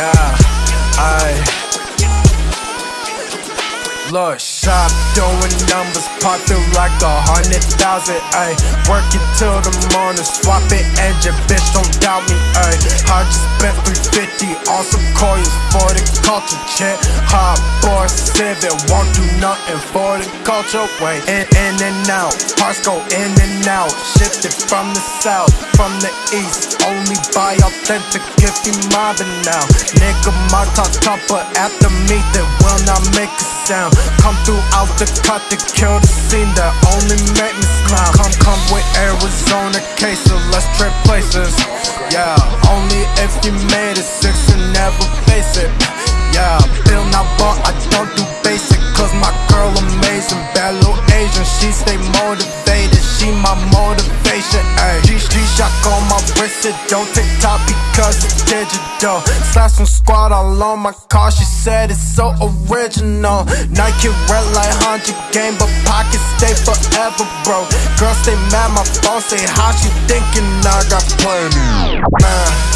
yeah, I Look, shop doing numbers, popping like a hundred thousand, ayy. Work it till the morning, swap it and your bitch don't doubt me, ayy. I just spent 350 on some coins for the culture, check Hot boy, seven, won't do nothing for the culture, wait In, in and out, parts go in and out Shifted from the south, from the east. Only buy authentic if you mobbing now. Nigga, my top top, but after me, they will not make a sound. Come through out the cut to kill the scene that only make me smile. Come, come with Arizona cases, let's trade places. Yeah, only if you made it six and never face it. Yeah, Bill not bought, I don't do basic, cause my girl amazing. Bad little Asian, she stay motivated, she my motivation. Shock on my wrist, it don't take top because it's digital. Slash some squad all on my car, she said it's so original. Nike red like 100 game, but pockets stay forever, bro. Girl stay mad, my phone say how she thinking I got plenty. Man.